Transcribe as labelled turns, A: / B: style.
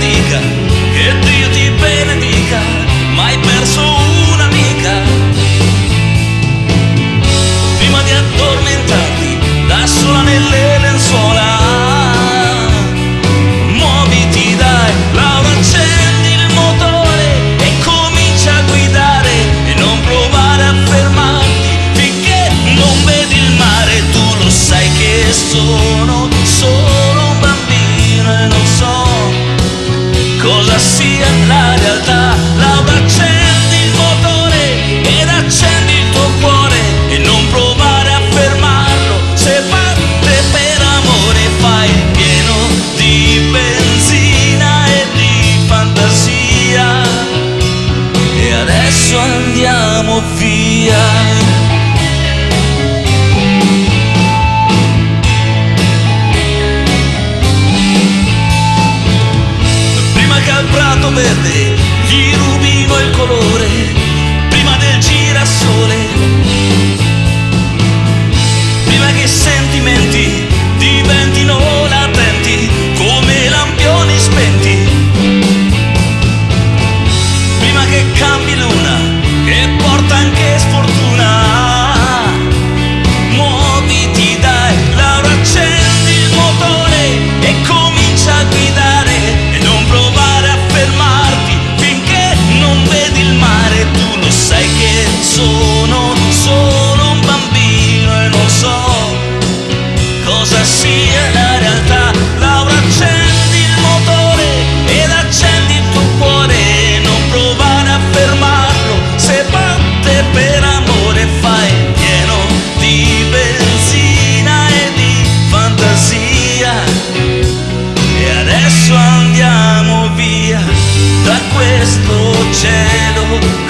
A: amiga. adesso andiamo via. esto lleno